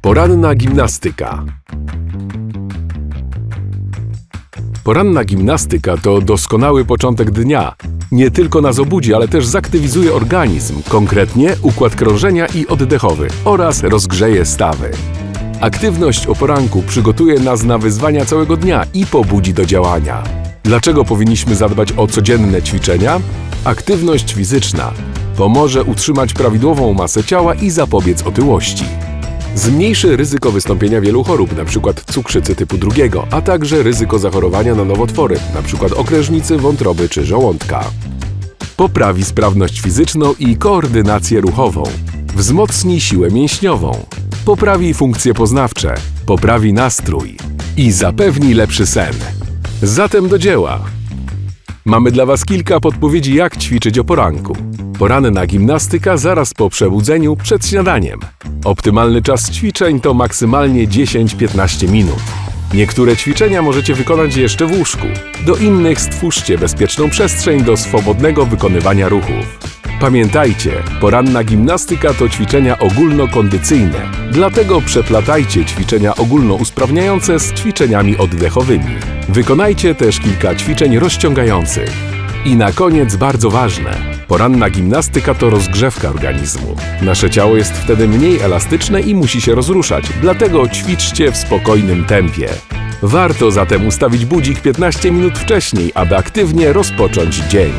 Poranna gimnastyka. Poranna gimnastyka to doskonały początek dnia. Nie tylko nas obudzi, ale też zaktywizuje organizm, konkretnie układ krążenia i oddechowy oraz rozgrzeje stawy. Aktywność o poranku przygotuje nas na wyzwania całego dnia i pobudzi do działania. Dlaczego powinniśmy zadbać o codzienne ćwiczenia? Aktywność fizyczna pomoże utrzymać prawidłową masę ciała i zapobiec otyłości. Zmniejszy ryzyko wystąpienia wielu chorób, np. cukrzycy typu drugiego, a także ryzyko zachorowania na nowotwory, np. okrężnicy, wątroby czy żołądka. Poprawi sprawność fizyczną i koordynację ruchową. Wzmocni siłę mięśniową. Poprawi funkcje poznawcze. Poprawi nastrój. I zapewni lepszy sen. Zatem do dzieła! Mamy dla Was kilka podpowiedzi, jak ćwiczyć o poranku. Poranna gimnastyka zaraz po przebudzeniu przed śniadaniem. Optymalny czas ćwiczeń to maksymalnie 10-15 minut. Niektóre ćwiczenia możecie wykonać jeszcze w łóżku. Do innych stwórzcie bezpieczną przestrzeń do swobodnego wykonywania ruchów. Pamiętajcie, poranna gimnastyka to ćwiczenia ogólnokondycyjne, dlatego przeplatajcie ćwiczenia ogólnousprawniające z ćwiczeniami oddechowymi. Wykonajcie też kilka ćwiczeń rozciągających. I na koniec bardzo ważne. Poranna gimnastyka to rozgrzewka organizmu. Nasze ciało jest wtedy mniej elastyczne i musi się rozruszać, dlatego ćwiczcie w spokojnym tempie. Warto zatem ustawić budzik 15 minut wcześniej, aby aktywnie rozpocząć dzień.